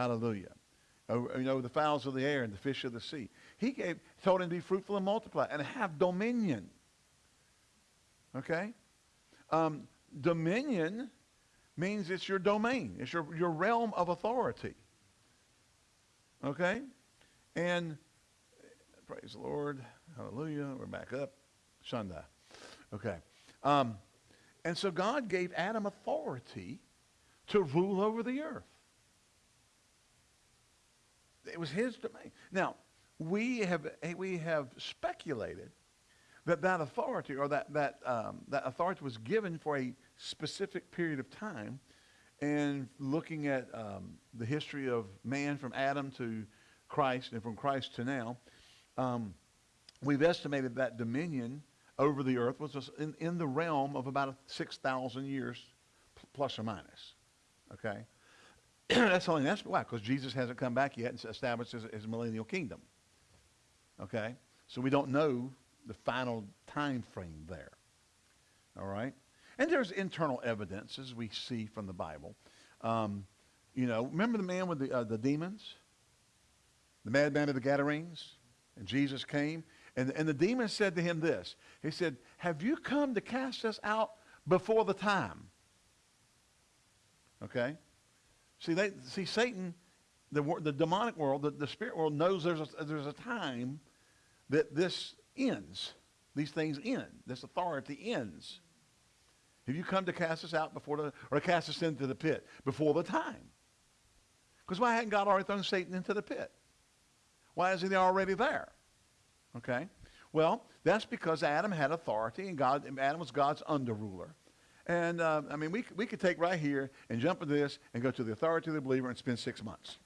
Hallelujah. Over, you know, the fowls of the air and the fish of the sea. He gave, told him to be fruitful and multiply and have dominion. Okay? Um, dominion means it's your domain. It's your, your realm of authority. Okay? And praise the Lord. Hallelujah. We're back up. Shunda. Okay. Um, and so God gave Adam authority to rule over the earth. It was his domain. Now, we have, we have speculated that that authority or that, that, um, that authority was given for a specific period of time. And looking at um, the history of man from Adam to Christ and from Christ to now, um, we've estimated that dominion over the earth was in, in the realm of about 6,000 years plus or minus. Okay? that's only that's why, because Jesus hasn't come back yet and established his, his millennial kingdom. Okay? So we don't know the final time frame there. All right? And there's internal evidences we see from the Bible. Um, you know, remember the man with the, uh, the demons? The madman of the Gadarenes? And Jesus came. And, and the demon said to him this. He said, have you come to cast us out before the time? Okay? See, they, see Satan, the, the demonic world, the, the spirit world knows there's a, there's a time that this ends. These things end. This authority ends. Have you come to cast us out before the, or cast us into the pit before the time? Because why hadn't God already thrown Satan into the pit? Why isn't he already there? Okay? Well, that's because Adam had authority and God, Adam was God's under ruler. And uh, I mean, we, we could take right here and jump into this and go to the authority of the believer and spend six months.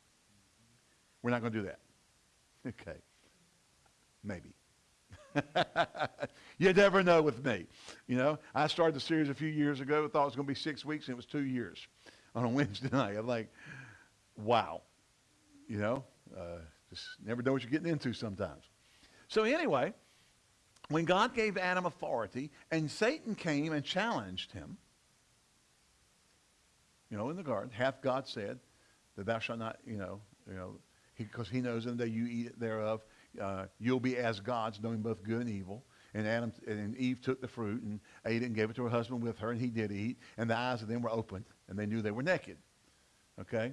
We're not going to do that. Okay. Maybe. you never know with me. You know, I started the series a few years ago. I Thought it was going to be six weeks, and it was two years on a Wednesday night. I'm like, wow. You know, uh, just never know what you're getting into sometimes. So anyway, when God gave Adam authority and Satan came and challenged him, you know, in the garden, hath God said that thou shalt not, you know, you know, because he, he, knows in the day you eat thereof, uh, you'll be as gods, knowing both good and evil. And Adam and Eve took the fruit and ate it and gave it to her husband with her, and he did eat. And the eyes of them were opened, and they knew they were naked. Okay?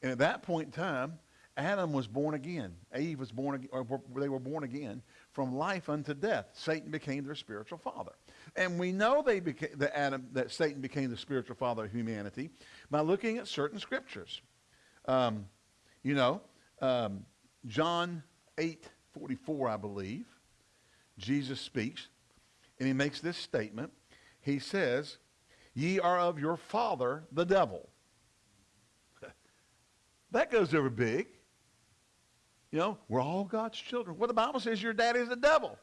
And at that point in time, Adam was born again. Eve was born, or they were born again from life unto death. Satan became their spiritual father. And we know they became, that, Adam, that Satan became the spiritual father of humanity by looking at certain scriptures. Um, you know, um, John 8, 44, I believe, Jesus speaks, and he makes this statement. He says, Ye are of your father, the devil. that goes over big. You know, we're all God's children. Well, the Bible says your daddy's the devil.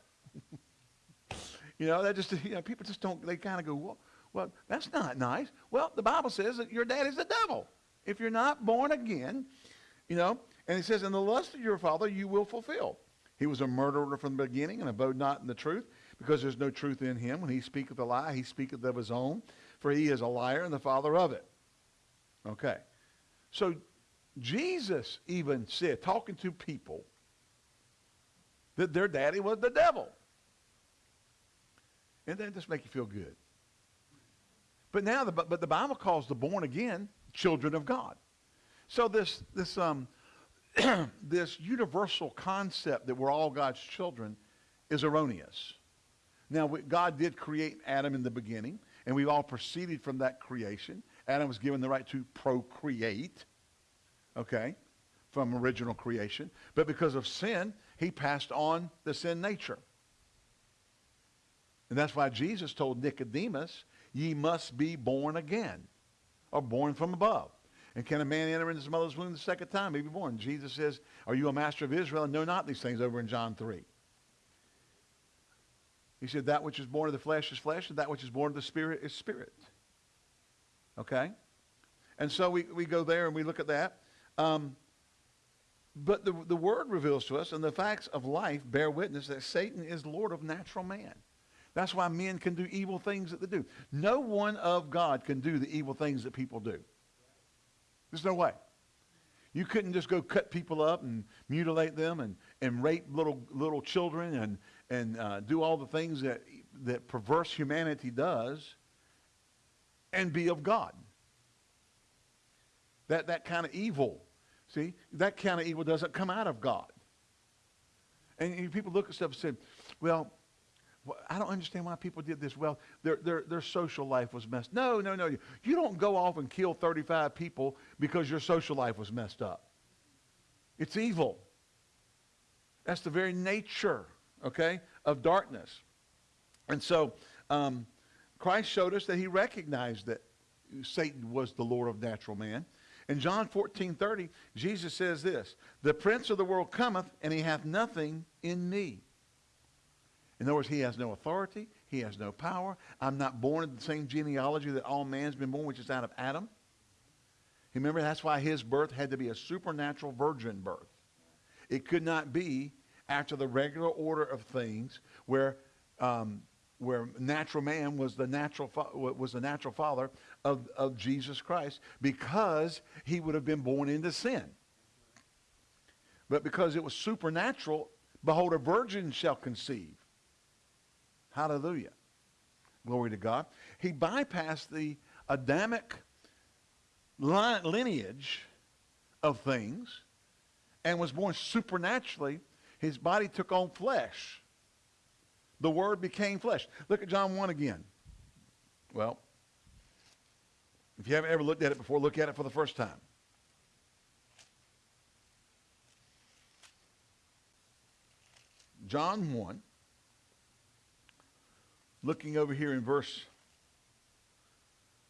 You know, that just, you know, people just don't, they kind of go, well, well, that's not nice. Well, the Bible says that your daddy's the devil. If you're not born again, you know, and he says, in the lust of your father you will fulfill. He was a murderer from the beginning and abode not in the truth, because there's no truth in him. When he speaketh a lie, he speaketh of his own, for he is a liar and the father of it. Okay. So Jesus even said, talking to people, that their daddy was the devil. And that just make you feel good. But now, the, but the Bible calls the born again children of God. So this, this, um, this universal concept that we're all God's children is erroneous. Now, God did create Adam in the beginning, and we've all proceeded from that creation. Adam was given the right to procreate okay, from original creation. But because of sin, he passed on the sin nature. And that's why Jesus told Nicodemus, ye must be born again, or born from above. And can a man enter into his mother's womb the second time, be born? Jesus says, are you a master of Israel and know not these things over in John 3. He said, that which is born of the flesh is flesh, and that which is born of the spirit is spirit. Okay? And so we, we go there and we look at that. Um, but the, the word reveals to us, and the facts of life bear witness that Satan is Lord of natural man. That's why men can do evil things that they do. No one of God can do the evil things that people do. There's no way. You couldn't just go cut people up and mutilate them and, and rape little, little children and, and uh, do all the things that, that perverse humanity does and be of God. That, that kind of evil, see, that kind of evil doesn't come out of God. And people look at stuff and say, well, I don't understand why people did this. Well, their, their, their social life was messed. No, no, no. You don't go off and kill 35 people because your social life was messed up. It's evil. That's the very nature, okay, of darkness. And so um, Christ showed us that he recognized that Satan was the Lord of natural man. In John 14, 30, Jesus says this, The prince of the world cometh, and he hath nothing in me. In other words, he has no authority. He has no power. I'm not born in the same genealogy that all man's been born, which is out of Adam. Remember, that's why his birth had to be a supernatural virgin birth. It could not be after the regular order of things where, um, where natural man was the natural, was the natural father of, of Jesus Christ because he would have been born into sin. But because it was supernatural, behold, a virgin shall conceive. Hallelujah. Glory to God. He bypassed the Adamic lineage of things and was born supernaturally. His body took on flesh. The Word became flesh. Look at John 1 again. Well, if you haven't ever looked at it before, look at it for the first time. John 1 looking over here in verse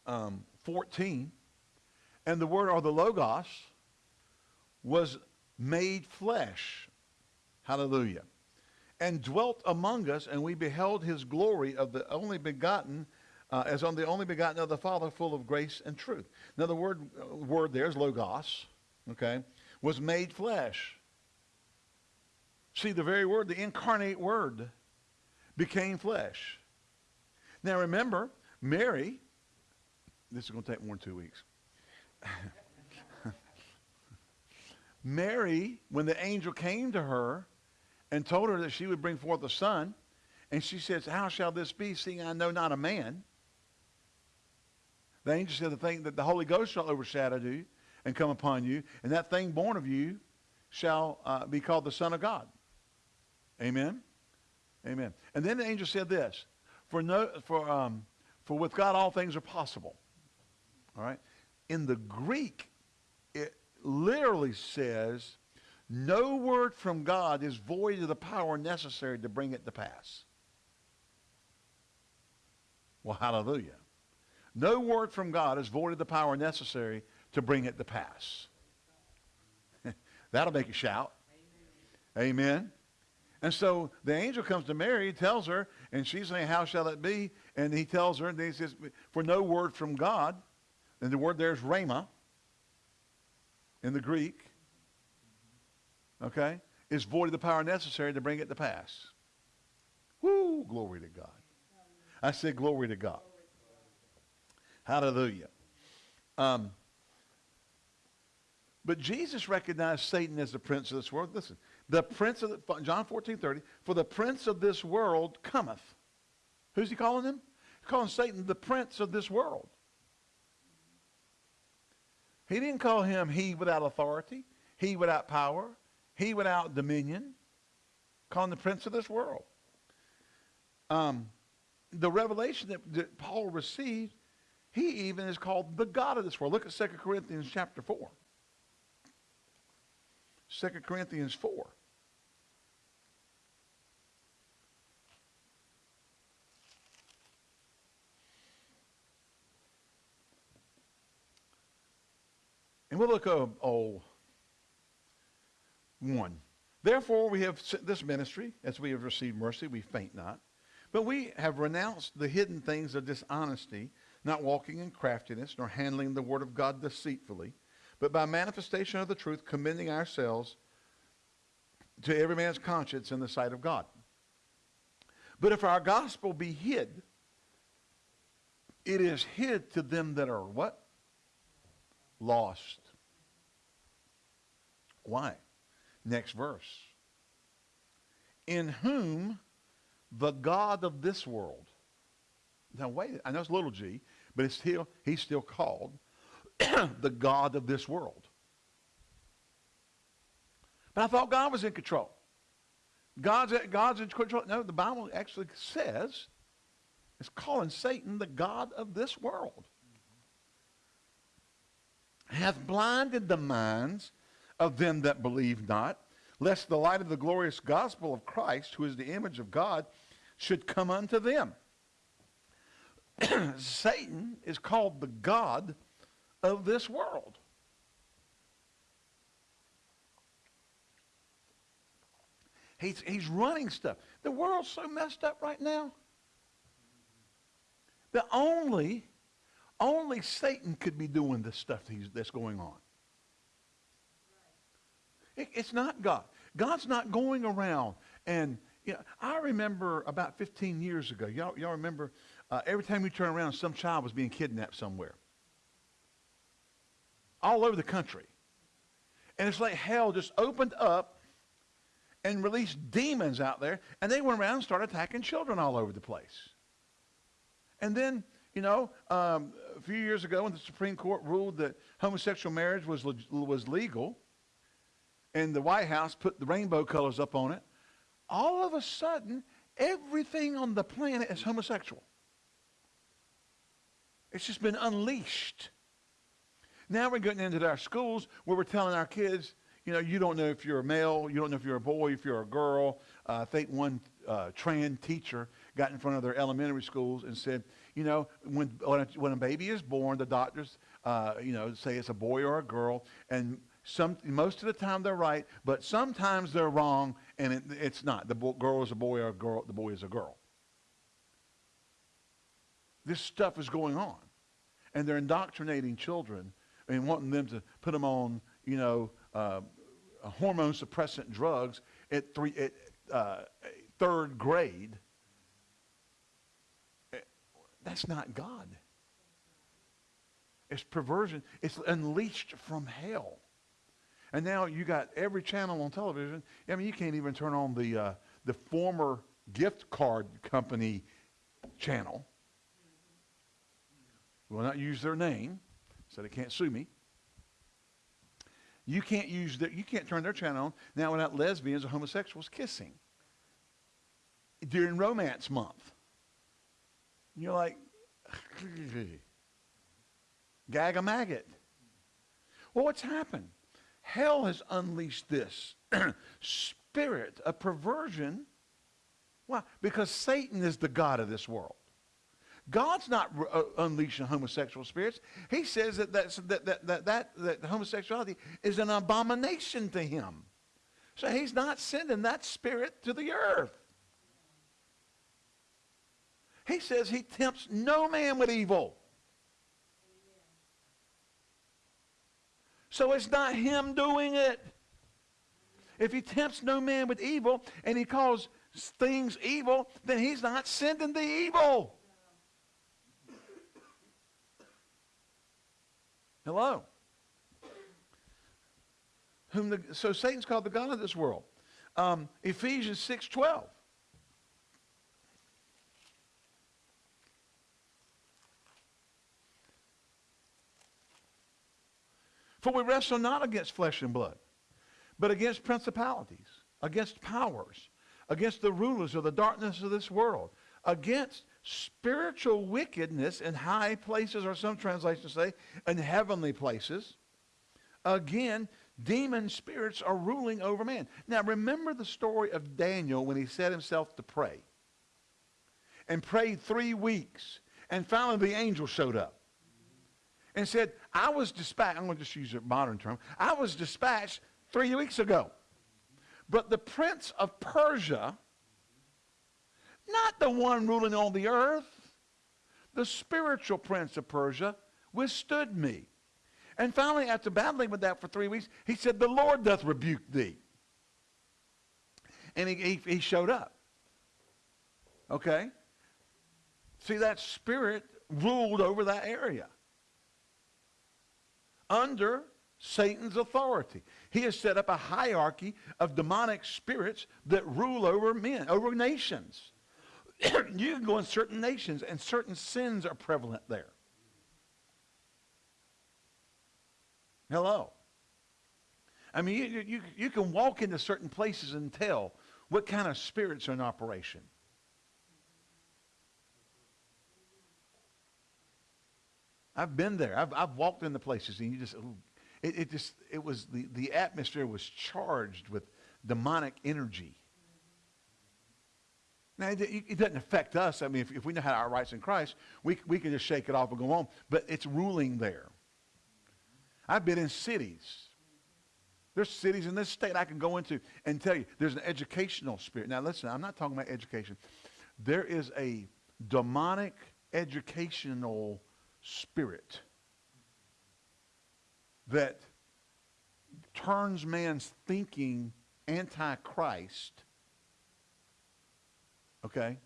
um, 14, and the word or the Logos was made flesh. Hallelujah. And dwelt among us, and we beheld his glory of the only begotten, uh, as on the only begotten of the Father, full of grace and truth. Now, the word, uh, word there is Logos, okay, was made flesh. See, the very word, the incarnate word, became flesh. Now remember, Mary, this is going to take more than two weeks. Mary, when the angel came to her and told her that she would bring forth a son, and she says, How shall this be, seeing I know not a man? The angel said, The thing that the Holy Ghost shall overshadow you and come upon you, and that thing born of you shall uh, be called the Son of God. Amen? Amen. And then the angel said this for, no, for, um, for with God all things are possible. All right? In the Greek, it literally says, no word from God is void of the power necessary to bring it to pass. Well, hallelujah. No word from God is void of the power necessary to bring it to pass. That'll make you shout. Amen. Amen. And so the angel comes to Mary, tells her, and she's saying, How shall it be? And he tells her, and he says, For no word from God, and the word there is rhema in the Greek, okay, is void of the power necessary to bring it to pass. Woo, glory to God. I said, Glory to God. Hallelujah. Um, but Jesus recognized Satan as the prince of this world. Listen, the prince of the, John 14, 30, for the prince of this world cometh. Who's he calling him? He's calling Satan the prince of this world. He didn't call him he without authority, he without power, he without dominion. Calling the prince of this world. Um, the revelation that, that Paul received, he even is called the God of this world. Look at 2 Corinthians chapter 4. 2 Corinthians 4. And we'll look at oh, one. Therefore, we have this ministry, as we have received mercy, we faint not. But we have renounced the hidden things of dishonesty, not walking in craftiness, nor handling the word of God deceitfully, but by manifestation of the truth, commending ourselves to every man's conscience in the sight of God. But if our gospel be hid, it is hid to them that are what? Lost. Why? Next verse. In whom the God of this world. Now wait, I know it's little g, but it's still, he's still called the God of this world. But I thought God was in control. God's, God's in control. No, the Bible actually says it's calling Satan the God of this world. Hath blinded the minds of them that believe not, lest the light of the glorious gospel of Christ, who is the image of God, should come unto them. Satan is called the God of this world. He's, he's running stuff. The world's so messed up right now. The only, only Satan could be doing this stuff that's going on. It, it's not God. God's not going around and, you know, I remember about 15 years ago, y'all, y'all remember uh, every time you turn around, some child was being kidnapped somewhere. All over the country. And it's like hell just opened up and released demons out there, and they went around and started attacking children all over the place. And then, you know, um, a few years ago when the Supreme Court ruled that homosexual marriage was, was legal, and the White House put the rainbow colors up on it, all of a sudden, everything on the planet is homosexual. It's just been unleashed. Now we're getting into our schools where we're telling our kids, you know, you don't know if you're a male, you don't know if you're a boy, if you're a girl. Uh, I think one uh, trans teacher got in front of their elementary schools and said, you know, when, when, a, when a baby is born, the doctors, uh, you know, say it's a boy or a girl, and some, most of the time they're right, but sometimes they're wrong, and it, it's not. The bo- girl is a boy or a girl, the boy is a girl. This stuff is going on. And they're indoctrinating children and wanting them to put them on, you know, uh, hormone suppressant drugs at, three, at uh, third grade. Eh, that's not God. It's perversion. It's unleashed from hell. And now you got every channel on television. I mean, you can't even turn on the, uh, the former gift card company channel. Will not use their name, so they can't sue me. You can't use their, you can't turn their channel on now without lesbians or homosexuals kissing during romance month. You're like, gag a maggot. Well, what's happened? Hell has unleashed this spirit of perversion. Why? Because Satan is the God of this world. God's not uh, unleashing homosexual spirits. He says that, that, that, that, that, that homosexuality is an abomination to him. So he's not sending that spirit to the earth. He says he tempts no man with evil. So it's not him doing it. If he tempts no man with evil and he calls things evil, then he's not sending the evil. Hello. Whom the, so Satan's called the God of this world. Um, Ephesians 6.12. For we wrestle not against flesh and blood, but against principalities, against powers, against the rulers of the darkness of this world, against spiritual wickedness in high places, or some translations say, in heavenly places. Again, demon spirits are ruling over man. Now, remember the story of Daniel when he set himself to pray and prayed three weeks, and finally the angel showed up and said, I was dispatched, I'm going to just use a modern term, I was dispatched three weeks ago. But the prince of Persia not the one ruling on the earth. The spiritual prince of Persia withstood me. And finally, after battling with that for three weeks, he said, The Lord doth rebuke thee. And he, he, he showed up. Okay? See, that spirit ruled over that area under Satan's authority. He has set up a hierarchy of demonic spirits that rule over men, over nations. you can go in certain nations and certain sins are prevalent there. Hello. I mean, you, you, you can walk into certain places and tell what kind of spirits are in operation. I've been there. I've, I've walked places and you just, it, it just, it was, the, the atmosphere was charged with demonic energy. Now, it, it, doesn't affect us. I mean, if, if we know how our rights in Christ, we, we can just shake it off and go on. But it's ruling there. I've been in cities. There's cities in this state I can go into and tell you there's an educational spirit. Now, listen, I'm not talking about education. There is a demonic educational spirit that turns man's thinking anti-Christ. Okay?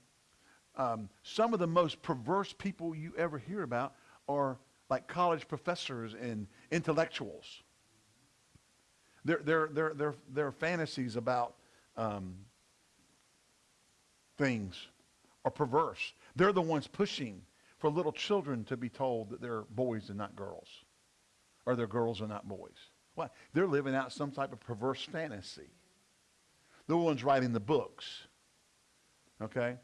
Um, some of the most perverse people you ever hear about are like college professors and intellectuals. Their, their, their, their, their fantasies about um, things are perverse. They're the ones pushing for little children to be told that they're boys and not girls, or they're girls and not boys. Why? They're living out some type of perverse fantasy. The ones writing the books. Okay?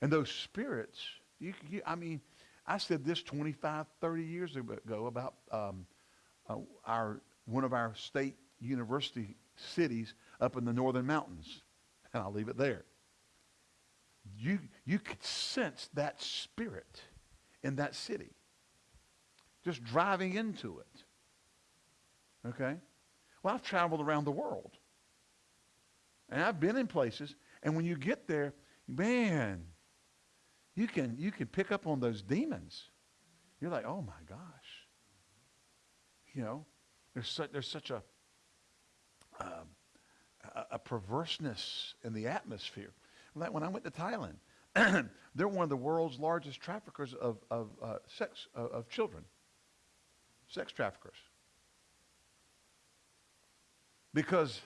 And those spirits, you, you, I mean, I said this 25, 30 years ago about um, uh, our, one of our state university cities up in the northern mountains. And I'll leave it there. You, you could sense that spirit in that city. Just driving into it. Okay? Well, I've traveled around the world. And I've been in places, and when you get there, man, you can, you can pick up on those demons. You're like, oh my gosh. You know, there's such, there's such a, um, a, a perverseness in the atmosphere. Like when I went to Thailand, they're one of the world's largest traffickers of, of uh, sex, uh, of children. Sex traffickers. Because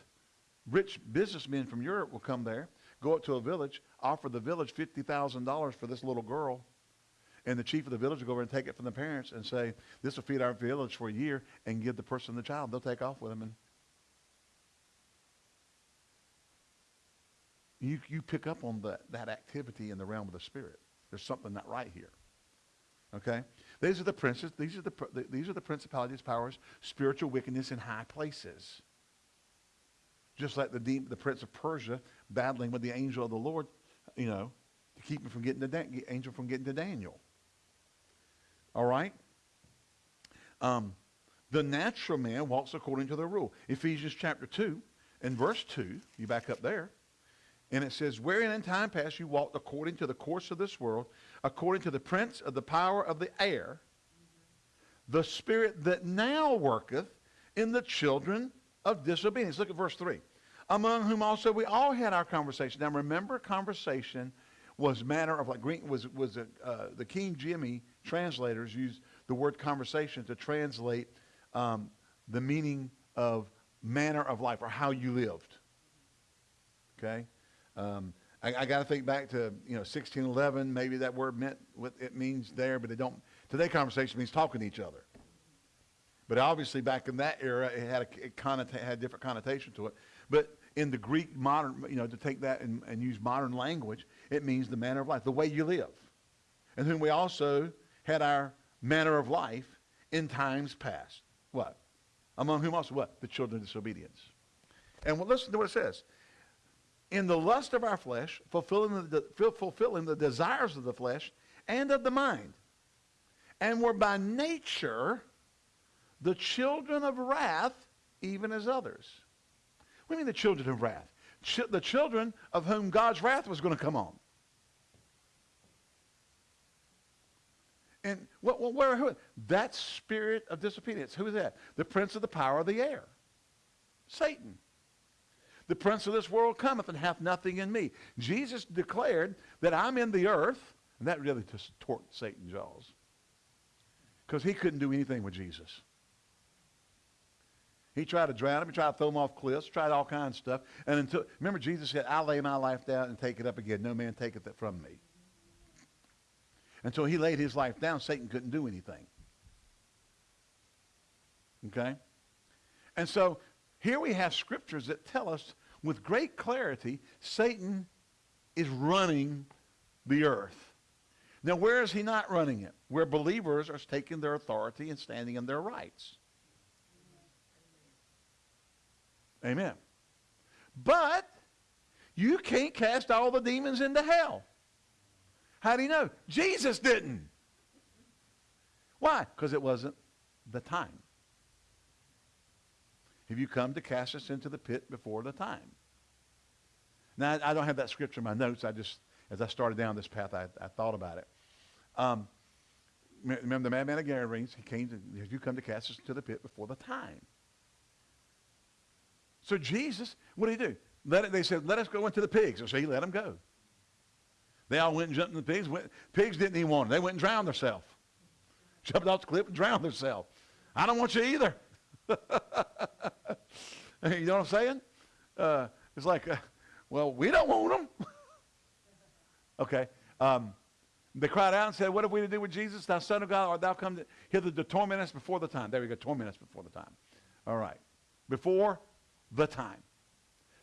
rich businessmen from Europe will come there, go up to a village, offer the village $50,000 for this little girl, and the chief of the village will go over and take it from the parents and say, this will feed our village for a year, and give the person the child. They'll take off with them and You, you pick up on the, that activity in the realm of the spirit. There's something not right here. Okay? These are the princes. These are the, these are the principalities, powers, spiritual wickedness in high places. Just like the, the prince of Persia battling with the angel of the Lord, you know, to keep him from getting to Dan- angel from getting to Daniel. All right? Um, the natural man walks according to the rule. Ephesians chapter 2 and verse 2, you back up there. And it says, Wherein in time past you walked according to the course of this world, according to the prince of the power of the air, the spirit that now worketh in the children of disobedience. Look at verse 3. Among whom also we all had our conversation. Now remember, conversation was manner of like was was a, uh, the King Jimmy translators used the word conversation to translate um, the meaning of manner of life or how you lived. Okay, um, I, I got to think back to you know 1611. Maybe that word meant what it means there, but it don't. Today, conversation means talking to each other. But obviously, back in that era, it had a it connota- had a different connotation to it. But in the Greek modern, you know, to take that and, and use modern language, it means the manner of life, the way you live. And then we also had our manner of life in times past. What? Among whom also what? The children of disobedience. And well, listen to what it says in the lust of our flesh, fulfilling the, fulfilling the desires of the flesh and of the mind. And were by nature the children of wrath, even as others. What do you mean the children of wrath? Ch the children of whom God's wrath was going to come on. And what, what, where, who? That spirit of disobedience. Who is that? The prince of the power of the air. Satan. The prince of this world cometh and hath nothing in me. Jesus declared that I'm in the earth, and that really just tore Satan's jaws. Because he couldn't do anything with Jesus. He tried to drown him. He tried to throw him off cliffs. Tried all kinds of stuff. And until remember, Jesus said, "I lay my life down and take it up again. No man taketh it from me." Until he laid his life down, Satan couldn't do anything. Okay? And so here we have scriptures that tell us with great clarity Satan is running the earth. Now, where is he not running it? Where believers are taking their authority and standing in their rights. Amen. But you can't cast all the demons into hell. How do you know? Jesus didn't. Why? Because it wasn't the time. Have you come to cast us into the pit before the time? Now, I don't have that scripture in my notes. I just, as I started down this path, I, I thought about it. Um, remember the madman of Gadarenes? He came to, have you come to cast us into the pit before the time? So Jesus, what did he do? Let it, they said, let us go into the pigs. So he let them go. They all went and jumped in the pigs. Went, pigs didn't even want it. They went and drowned themselves. Jumped off the cliff and drowned themselves. I don't want you either. you know what I'm saying? Uh, it's like, uh, well, we don't want them. okay. Um, they cried out and said, What have we to do with Jesus, thou Son of God, art thou come to, hither to torment us before the time? There we go, torment us before the time. All right. Before the time.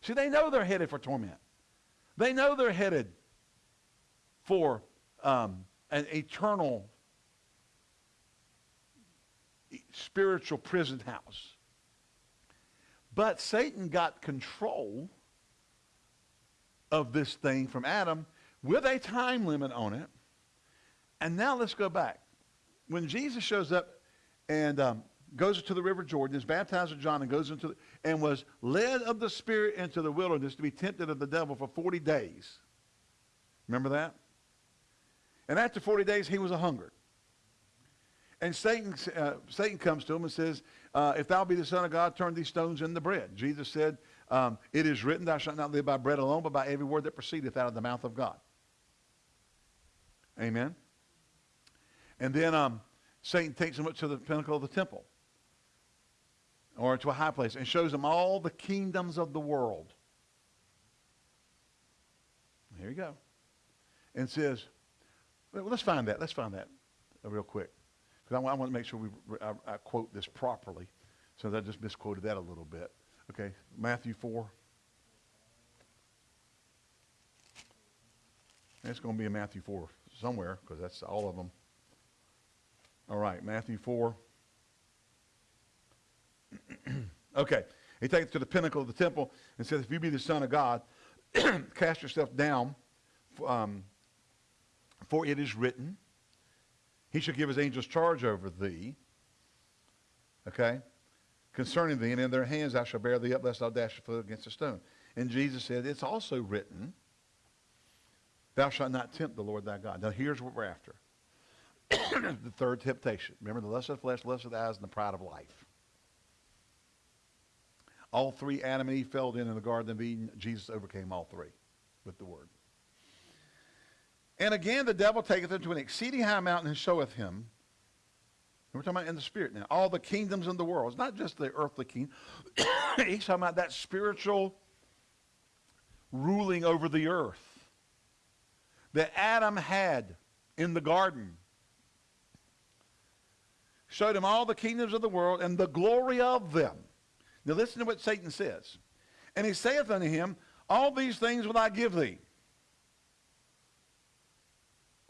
See, they know they're headed for torment. They know they're headed for um, an eternal spiritual prison house. But Satan got control of this thing from Adam with a time limit on it. And now let's go back. When Jesus shows up and um, goes to the river Jordan, is baptized with John, and goes into the, and was led of the Spirit into the wilderness to be tempted of the devil for 40 days. Remember that? And after 40 days, he was a hungered. And Satan, uh, Satan comes to him and says, uh, If thou be the Son of God, turn these stones into bread. Jesus said, um, It is written, Thou shalt not live by bread alone, but by every word that proceedeth out of the mouth of God. Amen. And then um, Satan takes him up to the pinnacle of the temple or to a high place and shows him all the kingdoms of the world. Here you go. And says, well, let's find that. Let's find that real quick. Because I, I, want to make sure we, I, I quote this properly. So I just misquoted that a little bit. Okay, Matthew 4. It's going to be in Matthew 4 somewhere because that's all of them. All right, Matthew 4. okay, he takes it to the pinnacle of the temple and says, If you be the Son of God, cast yourself down, um, for it is written, he shall give his angels charge over thee. Okay? Concerning thee, and in their hands I shall bear thee up, lest thou dash your foot against a stone. And Jesus said, It's also written, Thou shalt not tempt the Lord thy God. Now here's what we're after. the third temptation. Remember the lust of the flesh, the lust of the eyes, and the pride of life. All three Adam and Eve fell in in the Garden of Eden. Jesus overcame all three with the word. And again, the devil taketh him to an exceeding high mountain and showeth him. And We're talking about in the spirit now. All the kingdoms in the world. It's not just the earthly king. He's talking about that spiritual ruling over the earth that Adam had in the garden. Showed him all the kingdoms of the world and the glory of them. Now listen to what Satan says. And he saith unto him, All these things will I give thee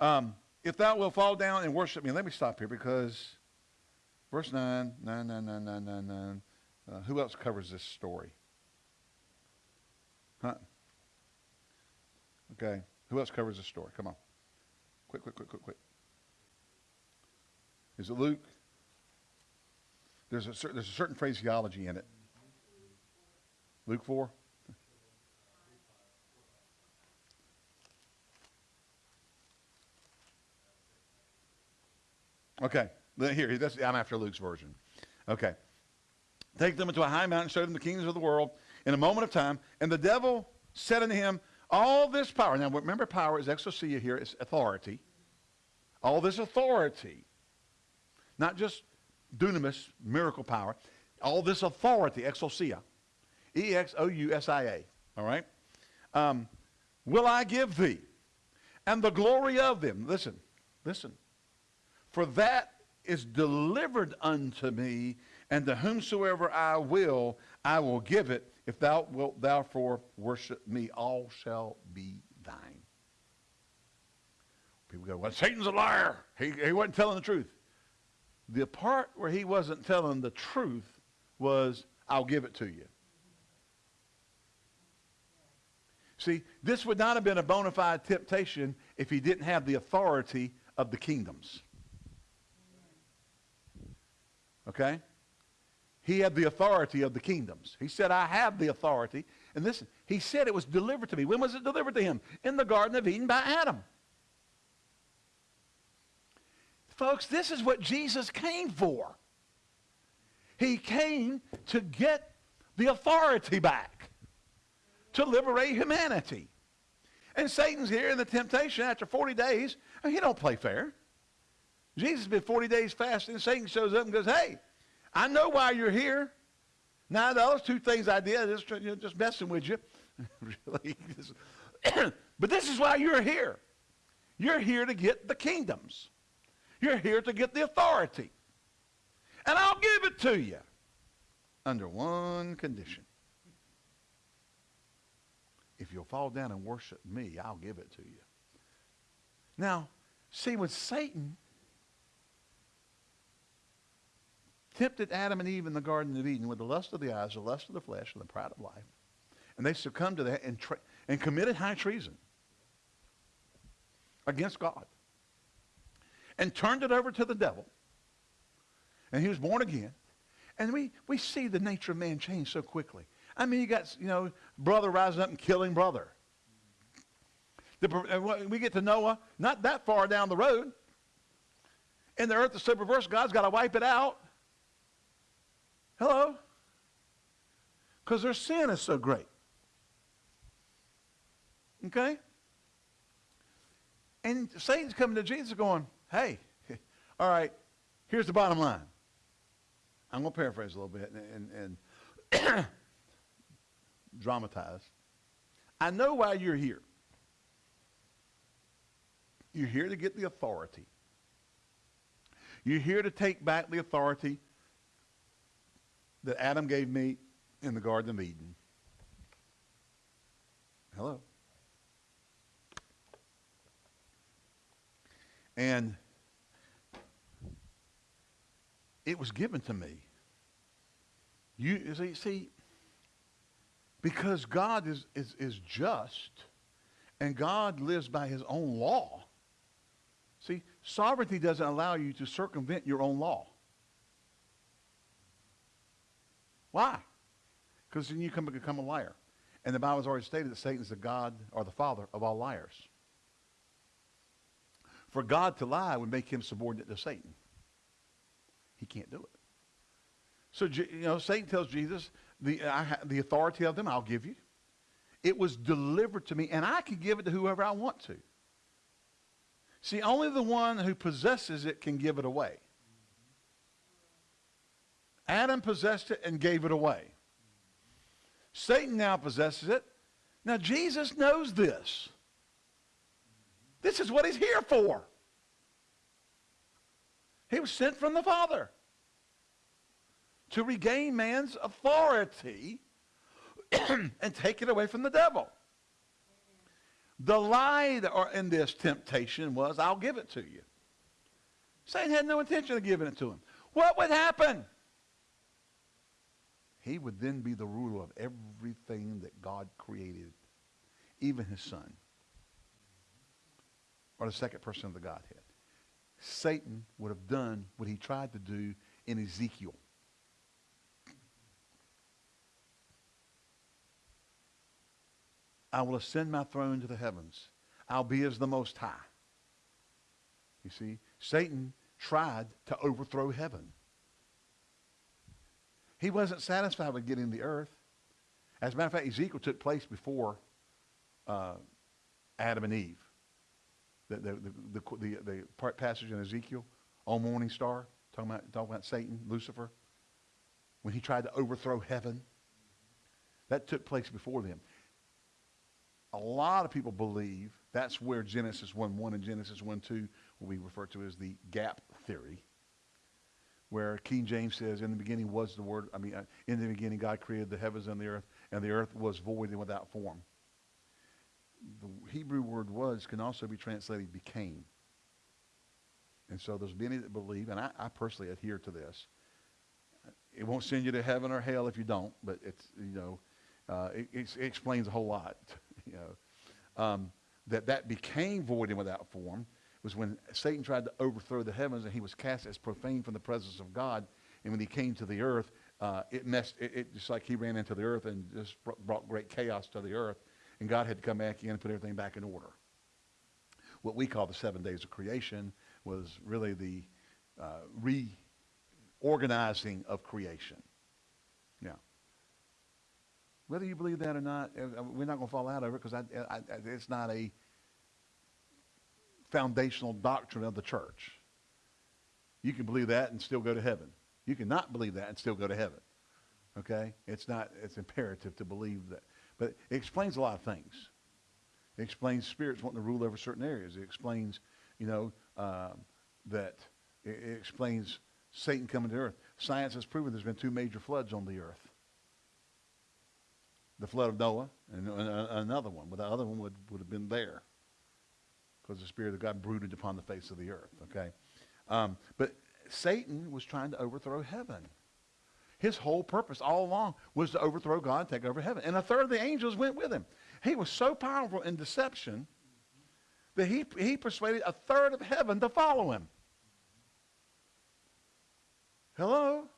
um, if thou wilt fall down and worship me, let me stop here because verse 9, 9, 9, 9, 9, 9, 9 uh, who else covers this story? Huh? Okay. Who else covers this story? Come on. Quick, quick, quick, quick, quick. Is it Luke? There's a, there's a certain phraseology in it. Luke 4? Okay. Here, that's, I'm after Luke's version. Okay. Take them into a high mountain, show them the kingdoms of the world in a moment of time. And the devil said unto him, All this power. Now, remember, power is exousia here, it's authority. All this authority, not just dunamis, miracle power. all this authority, exousia, E-X-O-U-S-I-A, all right? Um, will I give thee, and the glory of them. Listen, listen. For that is delivered unto me, and to whomsoever I will, I will give it. If thou wilt therefore worship me, all shall be thine. People go, well, Satan's a liar. He, he wasn't telling the truth. The part where he wasn't telling the truth was, I'll give it to you. See, this would not have been a bona fide temptation if he didn't have the authority of the kingdoms. Okay? He had the authority of the kingdoms. He said, I have the authority. And listen, he said it was delivered to me. When was it delivered to him? In the Garden of Eden by Adam. Folks, this is what Jesus came for. He came to get the authority back, to liberate humanity. And Satan's here in the temptation after 40 days. He don't play fair. Jesus has been 40 days fasting. Satan shows up and goes, hey, I know why you're here. Now, the other two things I did, just, you know, just messing with you. really. but this is why you're here. You're here to get the kingdoms. You're here to get the authority. And I'll give it to you under one condition. If you'll fall down and worship me, I'll give it to you. Now, see, with Satan, tempted Adam and Eve in the Garden of Eden with the lust of the eyes, the lust of the flesh, and the pride of life. And they succumbed to that and, and committed high treason against God. And turned it over to the devil. And he was born again. And we, we see the nature of man change so quickly. I mean, you got, you know, brother rising up and killing brother. The, we get to Noah, not that far down the road. And the earth is so perverse, God's got to wipe it out. Hello? Because their sin is so great. Okay? And Satan's coming to Jesus going, hey, all right, here's the bottom line. I'm going to paraphrase a little bit and, and, and dramatize. I know why you're here. You're here to get the authority. You're here to take back the authority that Adam gave me in the Garden of Eden. Hello. And it was given to me. You see, see because God is, is, is just and God lives by his own law. See, sovereignty doesn't allow you to circumvent your own law. Why? Because then you come become a liar. And the Bible has already stated that Satan is the God or the father of all liars. For God to lie would make him subordinate to Satan. He can't do it. So, you know, Satan tells Jesus, the, I, the authority of them I'll give you. It was delivered to me, and I can give it to whoever I want to. See, only the one who possesses it can give it away. Adam possessed it and gave it away. Satan now possesses it. Now, Jesus knows this. This is what he's here for. He was sent from the Father to regain man's authority and take it away from the devil. The lie that are in this temptation was, I'll give it to you. Satan had no intention of giving it to him. What would happen? He would then be the ruler of everything that God created, even his son, or the second person of the Godhead. Satan would have done what he tried to do in Ezekiel. I will ascend my throne to the heavens. I'll be as the Most High. You see, Satan tried to overthrow heaven. He wasn't satisfied with getting the earth. As a matter of fact, Ezekiel took place before uh, Adam and Eve. The, the, the, the, the passage in Ezekiel, on morning star, talking about, talking about Satan, Lucifer. when he tried to overthrow heaven. That took place before them. A lot of people believe that's where Genesis 1 1 and Genesis 1 2 will be referred to as the gap theory, where King James says, In the beginning was the Word, I mean, uh, in the beginning God created the heavens and the earth, and the earth was void and without form. The Hebrew word was can also be translated became. And so there's many that believe, and I, I personally adhere to this. It won't send you to heaven or hell if you don't, but it's, you know, uh, it, it, explains a whole lot, you know. Um, that that became void and without form was when Satan tried to overthrow the heavens and he was cast as profane from the presence of God. And when he came to the earth, uh, it messed, it, it, just like he ran into the earth and just brought great chaos to the earth. And God had to come back in and put everything back in order. What we call the seven days of creation was really the uh, reorganizing of creation. Yeah. Whether you believe that or not, uh, uh, we're not going to fall out of it because it's not a foundational doctrine of the church. You can believe that and still go to heaven. You cannot believe that and still go to heaven. Okay? It's not, it's imperative to believe that. But it explains a lot of things. It explains spirits wanting to rule over certain areas. It explains, you know, um, that it, it explains Satan coming to earth. Science has proven there's been two major floods on the earth the flood of Noah, and, another one. But the other one would, would have been there because the Spirit of God brooded upon the face of the earth, okay? Um, but Satan was trying to overthrow heaven. His whole purpose all along was to overthrow God and take over heaven. And a third of the angels went with him. He was so powerful in deception that he, he persuaded a third of heaven to follow him. Hello?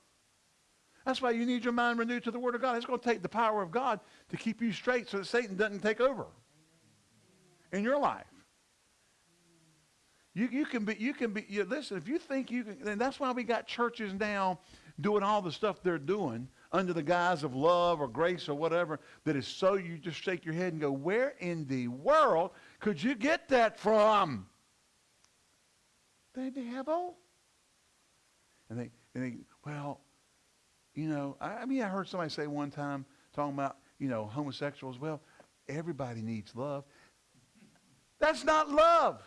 That's why you need your mind renewed to the Word of God. It's going to take the power of God to keep you straight so that Satan doesn't take over in your life. You, you can be, you can be, you, listen, if you think you can, and that's why we got churches now doing all the stuff they're doing under the guise of love or grace or whatever that is so you just shake your head and go, where in the world could you get that from? The devil. And they, and they well, you know, I, I mean, I heard somebody say one time talking about, you know, homosexuals. Well, everybody needs love. That's not love.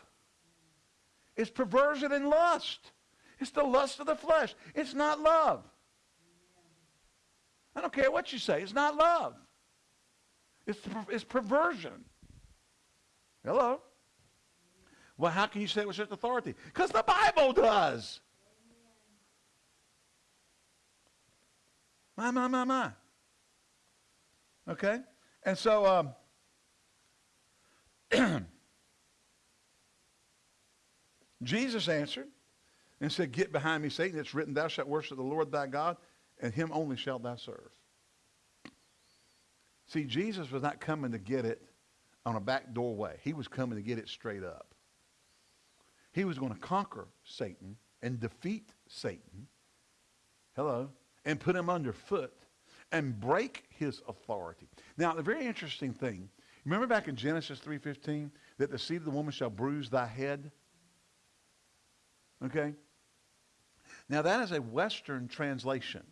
It's perversion and lust. It's the lust of the flesh. It's not love. I don't care what you say. It's not love. It's, it's perversion. Hello? Well, how can you say it with such authority? Because the Bible does. My, my, my, my. Okay? And so, um, Jesus answered and said, Get behind me, Satan. It's written, Thou shalt worship the Lord thy God, and him only shalt thou serve. See, Jesus was not coming to get it on a back doorway. He was coming to get it straight up. He was going to conquer Satan and defeat Satan. Hello and put him underfoot and break his authority. Now, the very interesting thing, remember back in Genesis 3.15 that the seed of the woman shall bruise thy head? Okay? Now, that is a Western translation.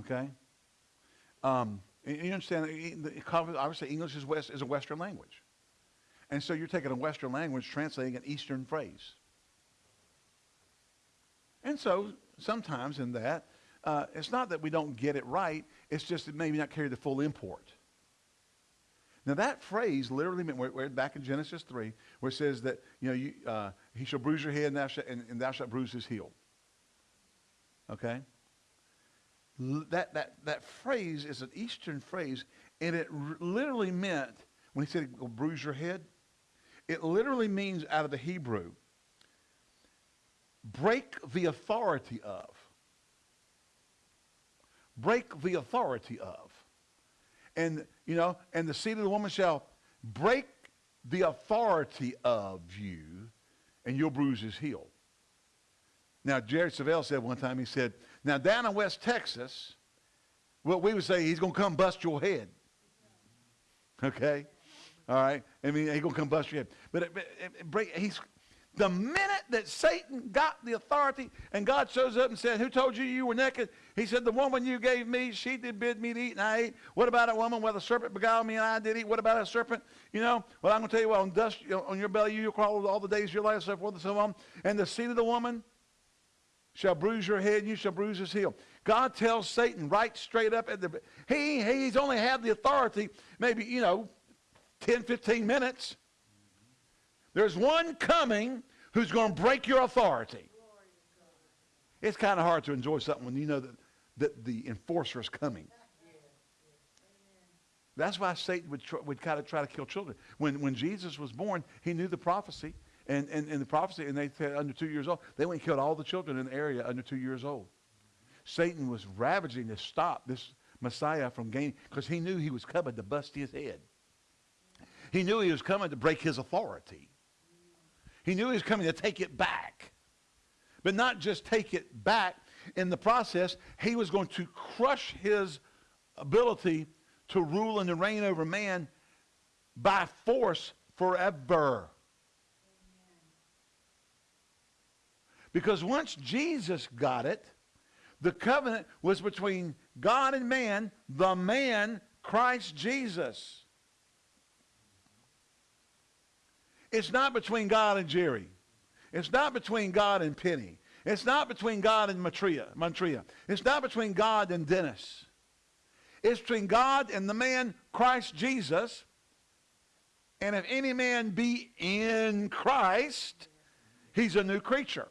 Okay? Um, you understand, obviously English is, West, is a Western language. And so you're taking a Western language, translating an Eastern phrase. And so sometimes in that, uh, it's not that we don't get it right, it's just that maybe not carry the full import. Now that phrase literally meant, we're, we're back in Genesis 3, where it says that, you know, you, uh, he shall bruise your head and thou, shalt, and, and thou shalt bruise his heel. Okay? That, that, that phrase is an Eastern phrase, and it literally meant, when he said, bruise your head, it literally means out of the Hebrew, break the authority of. Break the authority of. And, you know, and the seed of the woman shall break the authority of you, and you'll bruise his heel. Now, Jerry Savelle said one time, he said, now down in West Texas, what we would say, he's going to come bust your head. Okay? All right? I mean, he's going to come bust your head. But break, he's, The minute that Satan got the authority and God shows up and said, Who told you you were naked? He said, The woman you gave me, she did bid me to eat, and I ate. What about a woman where the serpent beguiled me and I did eat? What about a serpent? You know, well, I'm going to tell you what, on, dust, on your belly you crawl all the days of your life, so forth and so on. And the seed of the woman shall bruise your head, and you shall bruise his heel. God tells Satan right straight up at the, he, he's only had the authority maybe, you know, 10, 15 minutes. There's one coming who's going to break your authority. It's kind of hard to enjoy something when you know that, that the enforcer is coming. That's why Satan would, would kind of try to kill children. When, when Jesus was born, he knew the prophecy. And, and, and the prophecy, and they said under two years old, they went and killed all the children in the area under two years old. Satan was ravaging to stop this Messiah from gaining, because he knew he was coming to bust his head. He knew he was coming to break his authority. He knew he was coming to take it back. But not just take it back. In the process, he was going to crush his ability to rule and to reign over man by force forever. Because once Jesus got it, the covenant was between God and man, the man, Christ Jesus. It's not between God and Jerry. It's not between God and Penny. It's not between God and Matria, Montria. It's not between God and Dennis. It's between God and the man Christ Jesus. And if any man be in Christ, he's a new creature.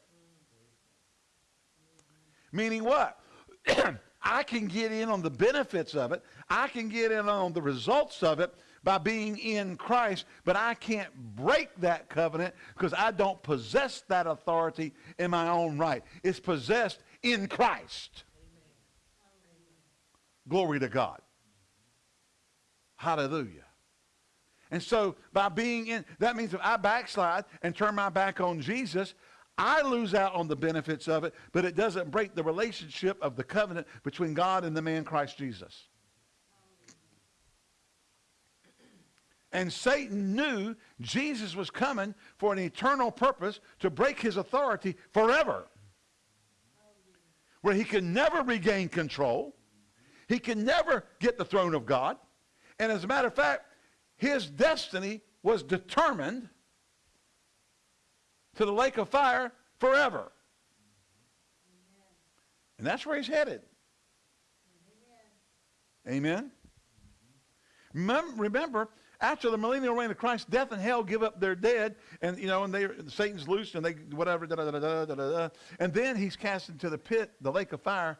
Meaning what? I can get in on the benefits of it. I can get in on the results of it by being in Christ, but I can't break that covenant because I don't possess that authority in my own right. It's possessed in Christ. Glory to God. Hallelujah. And so by being in, that means if I backslide and turn my back on Jesus, I lose out on the benefits of it, but it doesn't break the relationship of the covenant between God and the man Christ Jesus. And Satan knew Jesus was coming for an eternal purpose to break his authority forever. Where he can never regain control. He can never get the throne of God. And as a matter of fact, his destiny was determined to the lake of fire forever. And that's where he's headed. Amen. Amen? Remember, after the millennial reign of Christ, death and hell give up their dead, and you know, and they Satan's loosed, and they whatever, da, da, da, da, da, da, and then he's cast into the pit, the lake of fire,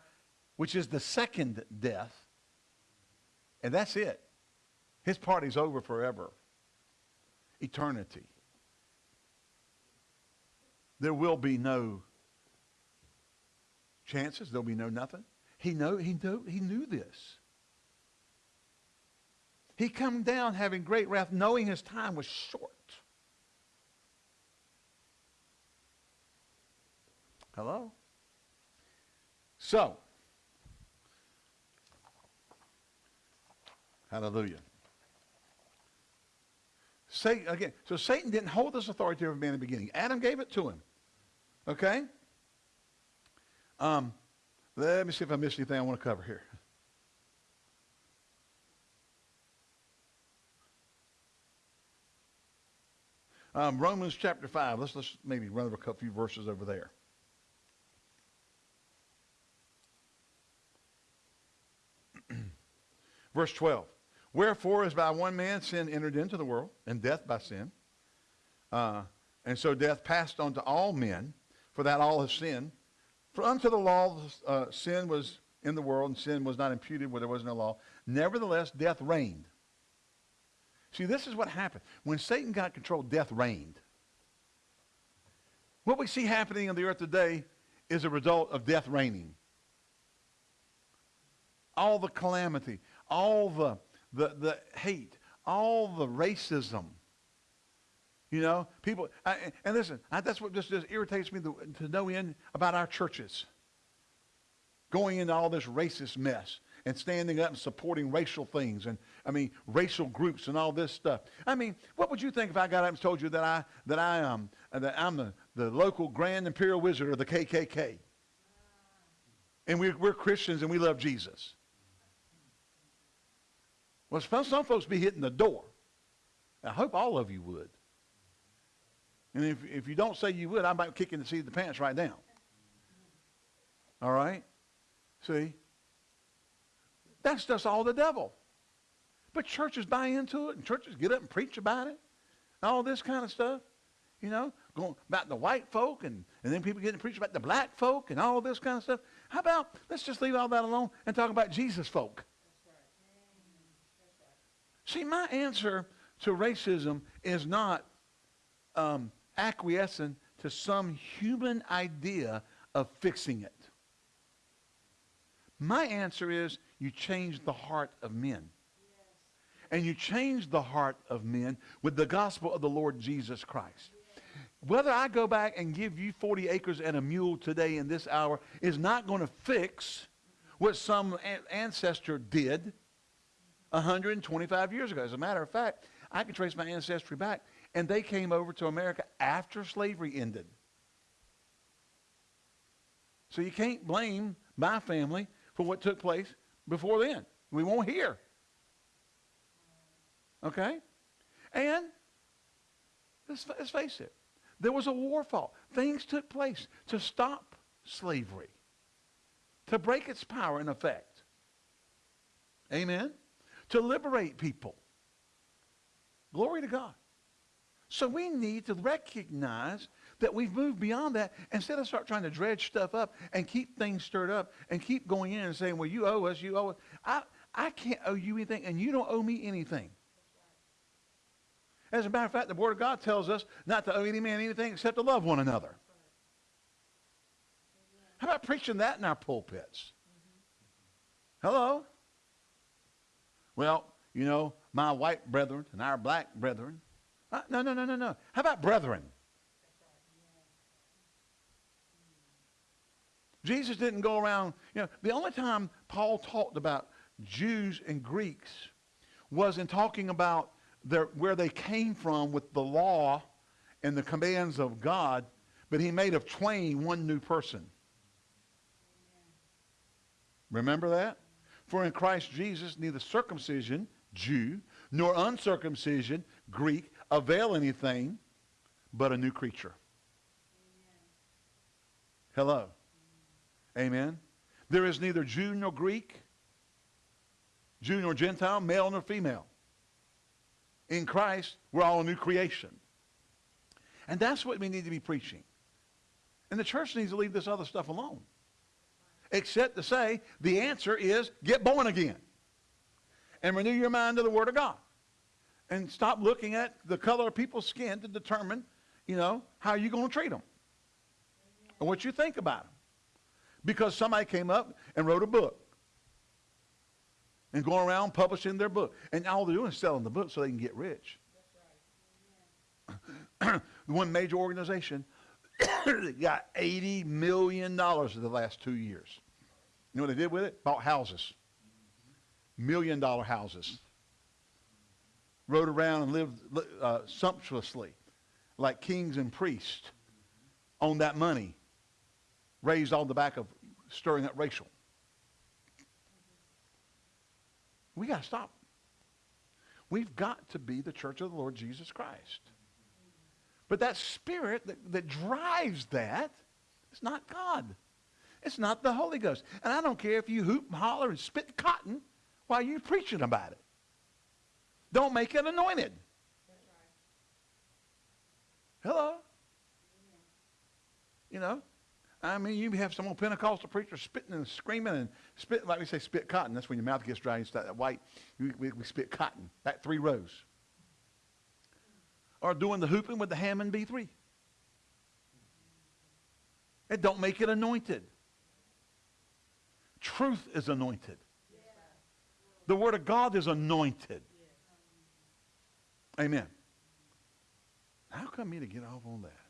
which is the second death, and that's it. His party's over forever. Eternity. There will be no chances. There'll be no nothing. He know he knew he knew this. He come down having great wrath, knowing his time was short. Hello? So, hallelujah. Satan, again, so Satan didn't hold this authority over man in the beginning. Adam gave it to him. Okay? Um, let me see if I missed anything I want to cover here. Um, Romans chapter 5. Let's, let's maybe run over a few verses over there. Verse 12. Wherefore, as by one man sin entered into the world, and death by sin, uh, and so death passed on to all men, for that all have sinned. For unto the law uh, sin was in the world, and sin was not imputed where there was no law. Nevertheless, death reigned. See, this is what happened. When Satan got control, death reigned. What we see happening on the earth today is a result of death reigning. All the calamity, all the, the, the hate, all the racism. You know, people, I, and listen, I, that's what just, just irritates me to, to know in about our churches. Going into all this racist mess and standing up and supporting racial things and, I mean, racial groups and all this stuff. I mean, what would you think if I got up and told you that, I, that, I, am that I'm the, the local Grand Imperial Wizard of the KKK? And we're, we're Christians and we love Jesus. Well, some, some folks be hitting the door. I hope all of you would. And if, if you don't say you would, I might kick in the seat of the pants right now. All right? See? That's just all the devil. But churches buy into it, and churches get up and preach about it, and all this kind of stuff. You know, going about the white folk, and, and then people getting to preach about the black folk, and all this kind of stuff. How about let's just leave all that alone and talk about Jesus folk? See, my answer to racism is not um, acquiescing to some human idea of fixing it. My answer is you change the heart of men. And you change the heart of men with the gospel of the Lord Jesus Christ. Whether I go back and give you 40 acres and a mule today in this hour is not going to fix what some ancestor did 125 years ago. As a matter of fact, I can trace my ancestry back, and they came over to America after slavery ended. So you can't blame my family for what took place before then. We won't hear. Okay? And let's, let's face it, there was a war fought. Things took place to stop slavery, to break its power and effect. Amen? To liberate people. Glory to God. So we need to recognize that we've moved beyond that instead of start trying to dredge stuff up and keep things stirred up and keep going in and saying, well, you owe us, you owe us. I, I can't owe you anything and you don't owe me anything. As a matter of fact, the Word of God tells us not to owe any man anything except to love one another. How about preaching that in our pulpits? Hello? Well, you know, my white brethren and our black brethren. Uh, no, no, no, no, no. How about brethren? Jesus didn't go around, you know, the only time Paul talked about Jews and Greeks was in talking about their, where they came from with the law and the commands of God, but he made of twain one new person. Remember that? For in Christ Jesus, neither circumcision, Jew, nor uncircumcision, Greek, avail anything but a new creature. Hello. Amen. There is neither Jew nor Greek, Jew nor Gentile, male nor female. In Christ, we're all a new creation. And that's what we need to be preaching. And the church needs to leave this other stuff alone. Except to say the answer is get born again. And renew your mind to the Word of God. And stop looking at the color of people's skin to determine, you know, how you're going to treat them. And what you think about them because somebody came up and wrote a book and going around publishing their book. And all they're doing is selling the book so they can get rich. One major organization got $80 million in the last two years. You know what they did with it? Bought houses. Million dollar houses. Rode around and lived uh, sumptuously like kings and priests on that money raised on the back of stirring up racial. We got to stop. We've got to be the church of the Lord Jesus Christ. But that spirit that, that drives that is not God. It's not the Holy Ghost. And I don't care if you hoop and holler and spit cotton while you're preaching about it. Don't make it anointed. Hello? You know, I mean, you have some old Pentecostal preacher spitting and screaming and spitting, like we say, spit cotton. That's when your mouth gets dry and start that white. We, we, we spit cotton, that three rows. Or doing the hooping with the Hammond B3. It don't make it anointed. Truth is anointed. The Word of God is anointed. Amen. How come me to get off on that?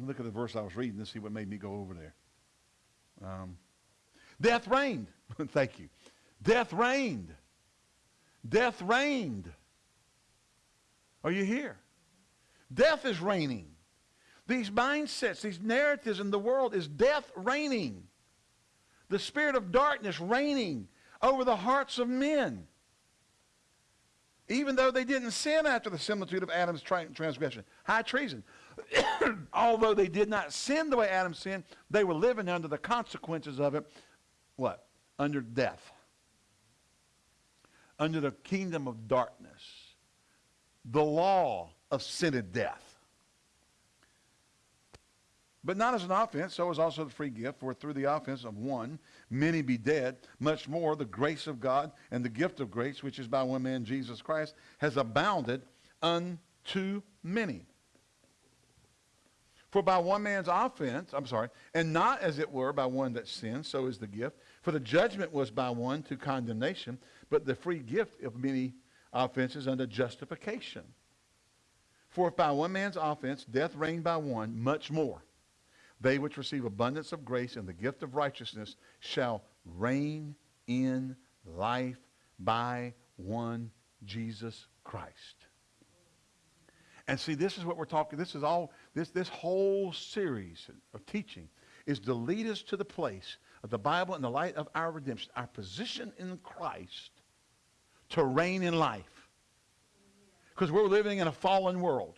Me look at the verse I was reading to see what made me go over there. Um, death reigned. Thank you. Death reigned. Death reigned. Are you here? Death is reigning. These mindsets, these narratives in the world is death reigning. The spirit of darkness reigning over the hearts of men. Even though they didn't sin after the similitude of Adam's transgression. High treason. Although they did not sin the way Adam sinned, they were living under the consequences of it. What? Under death. Under the kingdom of darkness. The law of sin and death. But not as an offense, so is also the free gift. For through the offense of one, many be dead. Much more, the grace of God and the gift of grace, which is by one man, Jesus Christ, has abounded unto many. For by one man's offense, I'm sorry, and not as it were by one that sins, so is the gift. For the judgment was by one to condemnation, but the free gift of many offenses unto justification. For if by one man's offense death reigned by one, much more they which receive abundance of grace and the gift of righteousness shall reign in life by one Jesus Christ. And see, this is what we're talking, this is all, this, this whole series of teaching is to lead us to the place of the Bible in the light of our redemption, our position in Christ to reign in life. Because we're living in a fallen world.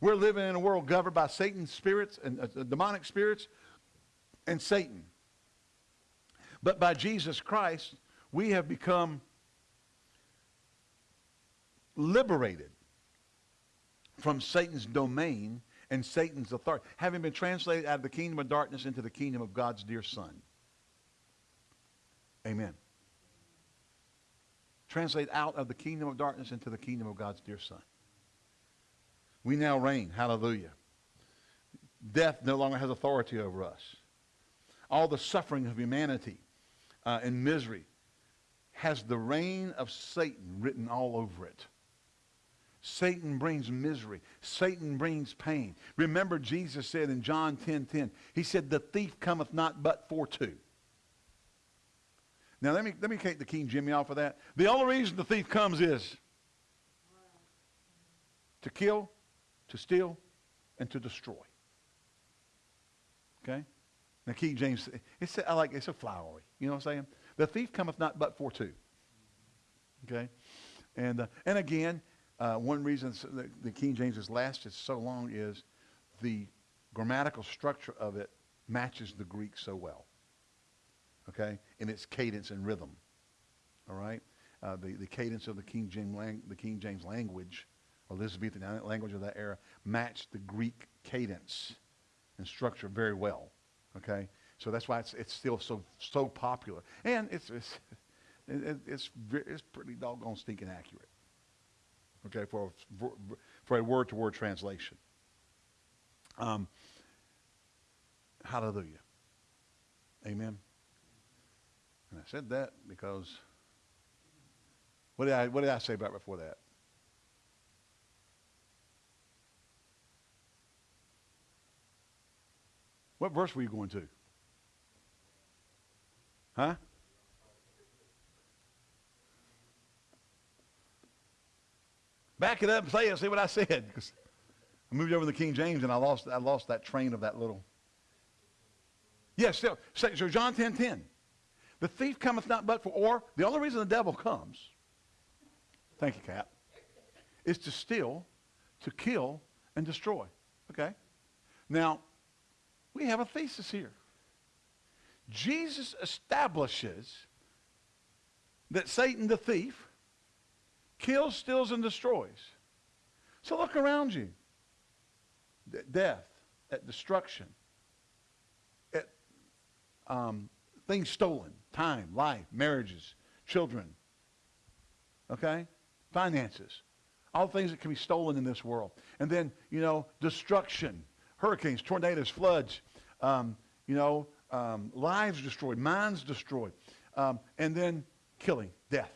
We're living in a world governed by Satan's spirits and uh, demonic spirits and Satan. But by Jesus Christ, we have become liberated from Satan's domain and Satan's authority, having been translated out of the kingdom of darkness into the kingdom of God's dear Son. Amen. Translate out of the kingdom of darkness into the kingdom of God's dear Son. We now reign. Hallelujah. Death no longer has authority over us. All the suffering of humanity uh, and misery has the reign of Satan written all over it. Satan brings misery. Satan brings pain. Remember Jesus said in John 10, 10, he said, the thief cometh not but for two. Now let me, let me take the King Jimmy off of that. The only reason the thief comes is to kill, to steal, and to destroy. Okay? Now, King James, it's, I like, it's a flowery. You know what I'm saying? The thief cometh not but for two. Okay? And, uh, and again, uh, one reason the, the King James has lasted so long is the grammatical structure of it matches the Greek so well. Okay? In its cadence and rhythm. All right? Uh, the, the cadence of the King James, lang- the King James language Elizabethan language of that era, matched the Greek cadence and structure very well. Okay? So that's why it's, it's still so, so popular. And it's, it's, it's, it's pretty doggone stinking accurate. Okay, for, for, a word-to-word translation. Um, hallelujah. Amen. And I said that because, what did I, what did I say about before that? What verse were you going to? Huh? Back it up and say it. See what I said. I moved over to the King James and I lost, I lost that train of that little. Yes, yeah, still. So John 10, 10. The thief cometh not but for, or the only reason the devil comes, thank you, Cap, is to steal, to kill, and destroy. Okay? Now, we have a thesis here. Jesus establishes that Satan, the thief, kills, steals, and destroys. So look around you. At death, at destruction, at um, things stolen, time, life, marriages, children, okay? Finances. All things that can be stolen in this world. And then, you know, destruction, hurricanes, tornadoes, floods, um, you know, um, lives destroyed, minds destroyed, um, and then killing, death.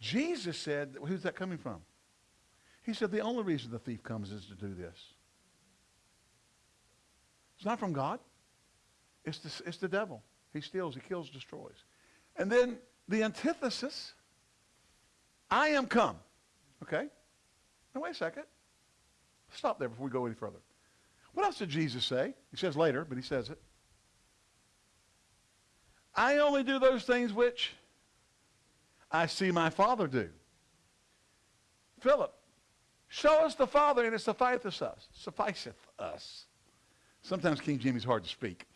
Jesus said, who's that coming from? He said, the only reason the thief comes is to do this. It's not from God. It's the, it's the devil. He steals, he kills, destroys. And then the antithesis, I am come. Okay? Now wait a second. Stop there before we go any further. What else did Jesus say? He says later, but he says it. I only do those things which I see my Father do. Philip, show us the Father and it sufficeth us. Sufficeth us. Sometimes King Jimmy's hard to speak.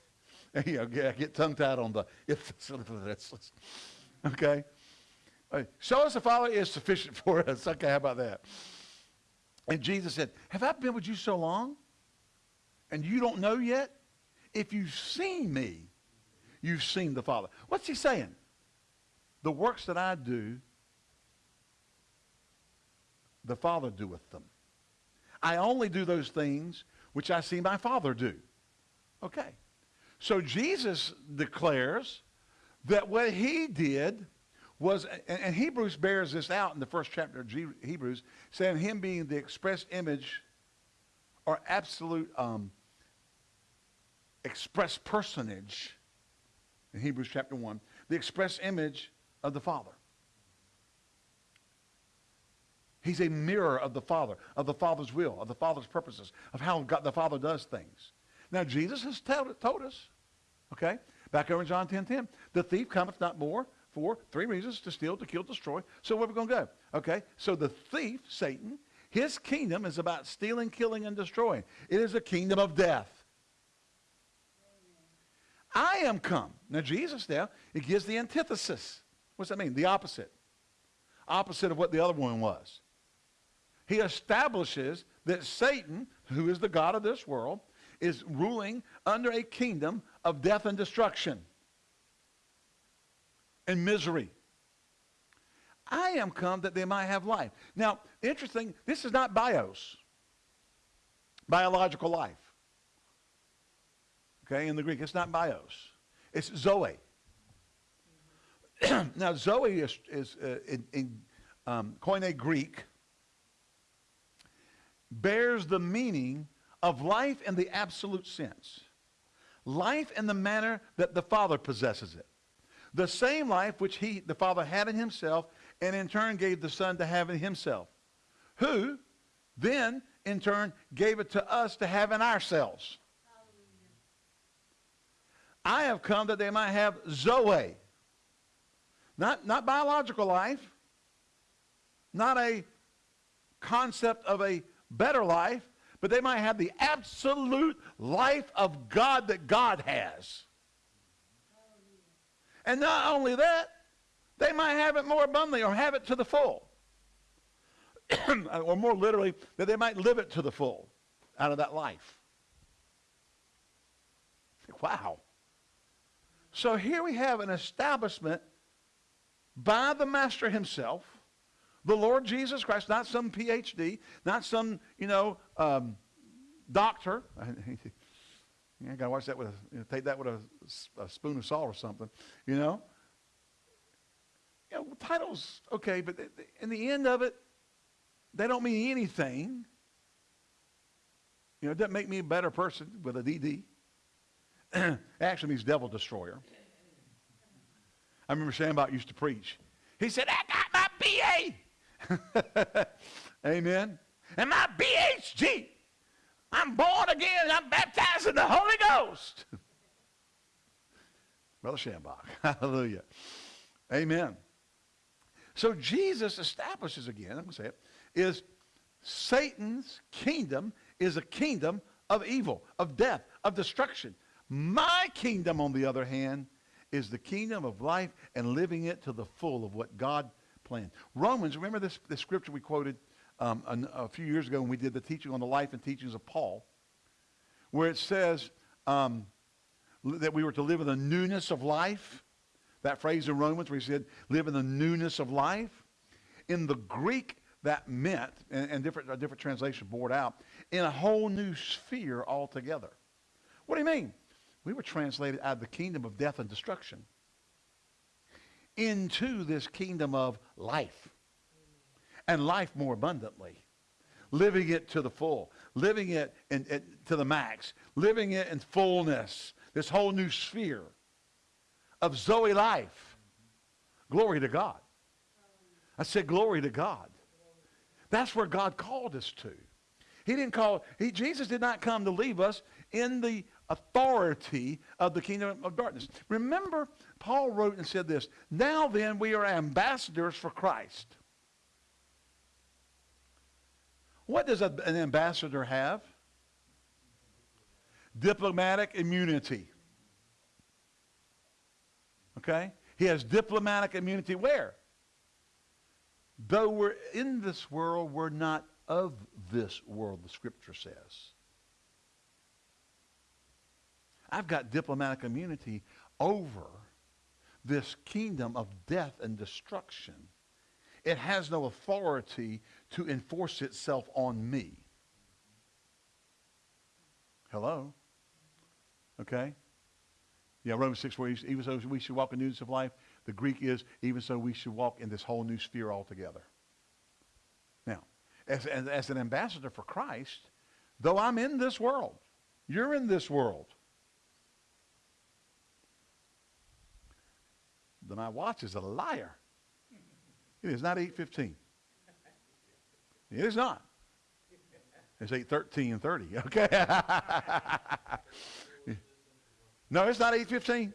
you know, I get tongue-tied on the if okay. Show us the Father is sufficient for us. Okay, how about that? And Jesus said, Have I been with you so long? And you don't know yet? If you've seen me, you've seen the Father. What's he saying? The works that I do, the Father doeth them. I only do those things which I see my Father do. Okay. So Jesus declares that what he did was, and, Hebrews bears this out in the first chapter of Hebrews, saying him being the express image or absolute um, express personage in Hebrews chapter 1, the express image of the Father. He's a mirror of the Father, of the Father's will, of the Father's purposes, of how God, the Father does things. Now, Jesus has told, told us, okay, back over in John 10, 10, the thief cometh not more for three reasons, to steal, to kill, destroy. So where are we going to go? Okay, so the thief, Satan, his kingdom is about stealing, killing, and destroying. It is a kingdom of death. I am come. Now, Jesus now, it gives the antithesis. What's that mean? The opposite. Opposite of what the other one was. He establishes that Satan, who is the God of this world, is ruling under a kingdom of death and destruction and misery. I am come that they might have life. Now, interesting, this is not bios, biological life. Okay, in the Greek, it's not bios. It's zoe. now, zoe is, is uh, in, in um, Koine Greek, bears the meaning of life in the absolute sense. Life in the manner that the Father possesses it. The same life which he, the Father had in himself and in turn gave the Son to have in himself. Who then in turn gave it to us to have in ourselves. I have come that they might have Zoe. Not, not biological life, not a concept of a better life, but they might have the absolute life of God that God has. And not only that, they might have it more abundantly or have it to the full. or more literally, that they might live it to the full out of that life. Wow. So here we have an establishment by the Master himself the Lord Jesus Christ, not some PhD, not some, you know, um, doctor. I got to watch that with a, you know, take that with a, a, spoon of salt or something, you know. You know, titles, okay, but in the end of it, they don't mean anything. You know, it doesn't make me a better person with a DD. it actually means devil destroyer. I remember Schambach used to preach. He said, I got my BA. Amen. And my BHG. I'm born again. I'm baptized in the Holy Ghost. Brother Schambach. Hallelujah. Amen. So Jesus establishes again, I'm going to say it, is Satan's kingdom is a kingdom of evil, of death, of destruction. My kingdom, on the other hand, is the kingdom of life and living it to the full of what God planned. Romans, remember this, this scripture we quoted um, a, a, few years ago when we did the teaching on the life and teachings of Paul, where it says um, that we were to live in the newness of life. That phrase in Romans where he said, live in the newness of life. In the Greek, that meant, and, and different, a different translation bore it out, in a whole new sphere altogether. What do you mean? We were translated out of the kingdom of death and destruction into this kingdom of life and life more abundantly living it to the full living it in, in, to the max living it in fullness this whole new sphere of Zoe life. Glory to God. I said, glory to God. That's where God called us to. He didn't call, he, Jesus did not come to leave us in the authority of the kingdom of darkness. Remember, Paul wrote and said this, Now then we are ambassadors for Christ. What does a, an ambassador have? Diplomatic immunity. Okay? He has diplomatic immunity where? Though we're in this world, we're not of this world, the scripture says. I've got diplomatic immunity over this kingdom of death and destruction. It has no authority to enforce itself on me. Hello? Okay? Yeah, Romans 6, where even so we should walk in newness of life. The Greek is, even so we should walk in this whole new sphere altogether. Now, as, as, as an ambassador for Christ, though I'm in this world, you're in this world. Then my watch is a liar. It is not 8.15. It is not. It's 8.13 and 30, okay? no, it's not 8.15.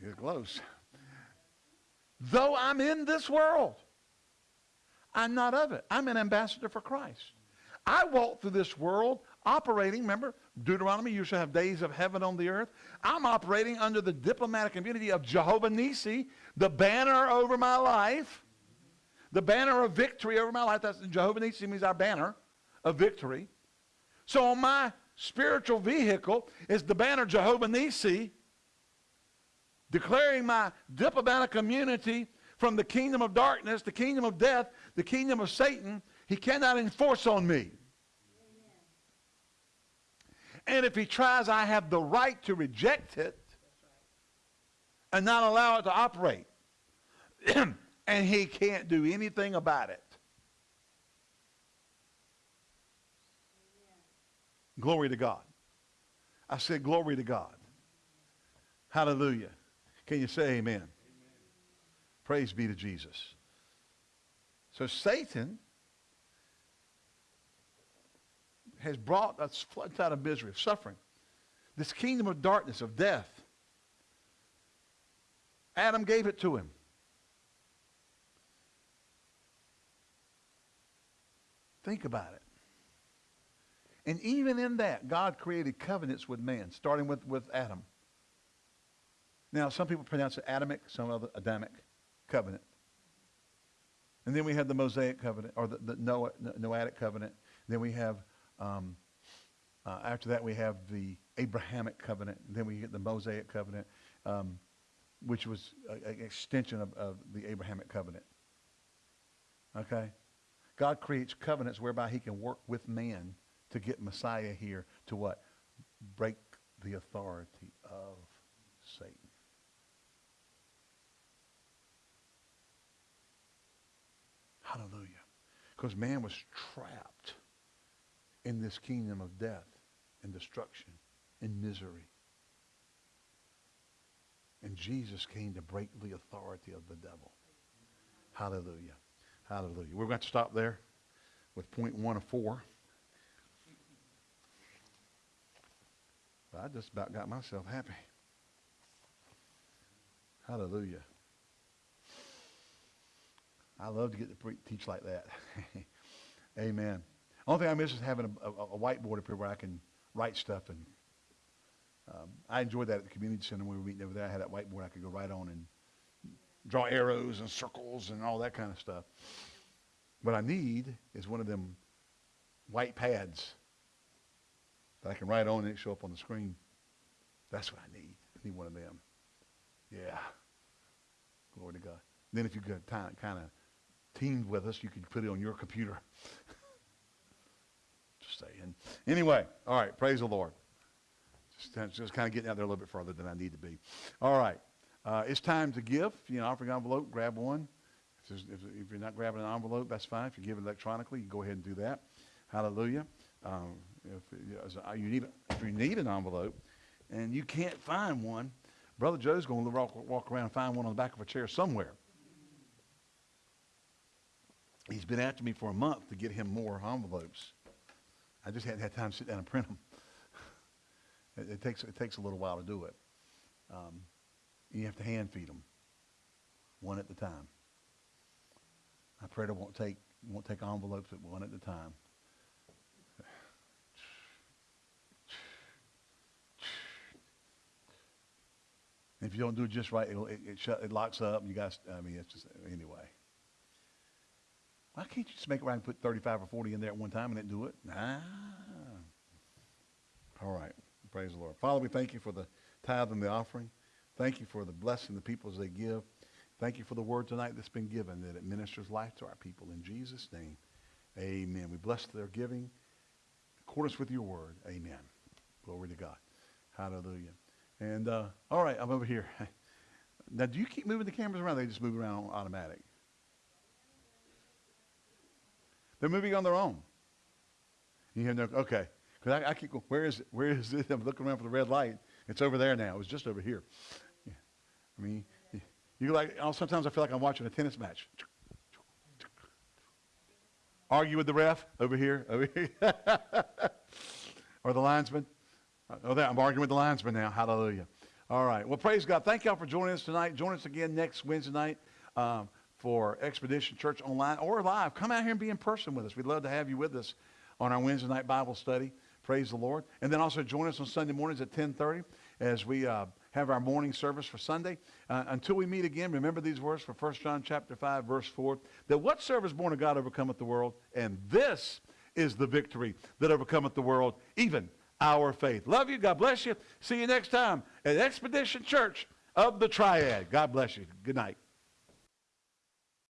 It's close. Though I'm in this world, I'm not of it. I'm an ambassador for Christ. I walk through this world operating, remember, Deuteronomy, you shall have days of heaven on the earth. I'm operating under the diplomatic immunity of Jehovah Nisi, the banner over my life, the banner of victory over my life. That's Jehovah Nisi means our banner of victory. So on my spiritual vehicle is the banner Jehovah Nisi, declaring my diplomatic immunity from the kingdom of darkness, the kingdom of death, the kingdom of Satan. He cannot enforce on me. And if he tries, I have the right to reject it and not allow it to operate. and he can't do anything about it. Glory to God. I said, glory to God. Hallelujah. Can you say amen? amen? Praise be to Jesus. So Satan has brought us floods out of misery, of suffering. This kingdom of darkness, of death. Adam gave it to him. Think about it. And even in that, God created covenants with man, starting with, with Adam. Now, some people pronounce it Adamic, some other Adamic covenant. And then we have the Mosaic covenant, or the, the Noah, Noahic covenant. Then we have um, uh, after that, we have the Abrahamic covenant. Then we get the Mosaic covenant, um, which was an extension of, of the Abrahamic covenant. Okay? God creates covenants whereby he can work with man to get Messiah here to what? Break the authority of Satan. Hallelujah. Because man was trapped in this kingdom of death and destruction and misery. And Jesus came to break the authority of the devil. Hallelujah. Hallelujah. We're going to stop there with point one of four. I just about got myself happy. Hallelujah. I love to get to pre- teach like that. Amen. Only thing I miss is having a, a, a whiteboard up here where I can write stuff. And um, I enjoyed that at the community center when we were meeting over there. I had that whiteboard I could go right on and draw arrows and circles and all that kind of stuff. What I need is one of them white pads that I can write on and it show up on the screen. That's what I need. I need one of them. Yeah. Glory to God. Then if you could kind of teamed with us, you could put it on your computer. saying. Anyway, all right, praise the Lord. Just, just kind of getting out there a little bit further than I need to be. All right, uh, it's time to give. You know, offering envelope, grab one. If, if, if, you're not grabbing an envelope, that's fine. If you give electronically, you go ahead and do that. Hallelujah. Um, if, you need, if you need an envelope and you can't find one, Brother Joe's going to walk, walk around and find one on the back of a chair somewhere. He's been after me for a month to get him more envelopes. I just hadn't had time to sit down and print them. it, it, takes, it takes a little while to do it. Um, you have to hand feed them, one at a time. I pray it won't take, won't take envelopes, but one at a time. If you don't do it just right, it'll, it, it, shut, it locks up. You guys, I mean, it's just, anyway. Why can't you just make it right and put 35 or 40 in there at one time and then do it? Nah. All right. Praise the Lord. Father, we thank you for the tithe and the offering. Thank you for the blessing the people as they give. Thank you for the word tonight that's been given, that it ministers life to our people. In Jesus' name, amen. We bless their giving in accordance with your word. Amen. Glory to God. Hallelujah. And, uh, all right, I'm over here. Now, do you keep moving the cameras around? They just move around automatic. They're moving on their own. You hear no, okay. Because I, I, keep going, where is it? Where is it? I'm looking around for the red light. It's over there now. It was just over here. Yeah. I mean, you like, sometimes I feel like I'm watching a tennis match. Argue with the ref over here, over here. or the linesman. Oh, there, I'm arguing with the linesman now. Hallelujah. All right. Well, praise God. Thank y'all for joining us tonight. Join us again next Wednesday night um, for Expedition Church Online or live. Come out here and be in person with us. We'd love to have you with us on our Wednesday night Bible study. Praise the Lord. And then also join us on Sunday mornings at 1030 as we uh, have our morning service for Sunday. Uh, until we meet again, remember these words for 1 John chapter 5, verse 4, that whatsoever is born of God overcometh the world, and this is the victory that overcometh the world, even our faith. Love you. God bless you. See you next time at Expedition Church of the Triad. God bless you. Good night.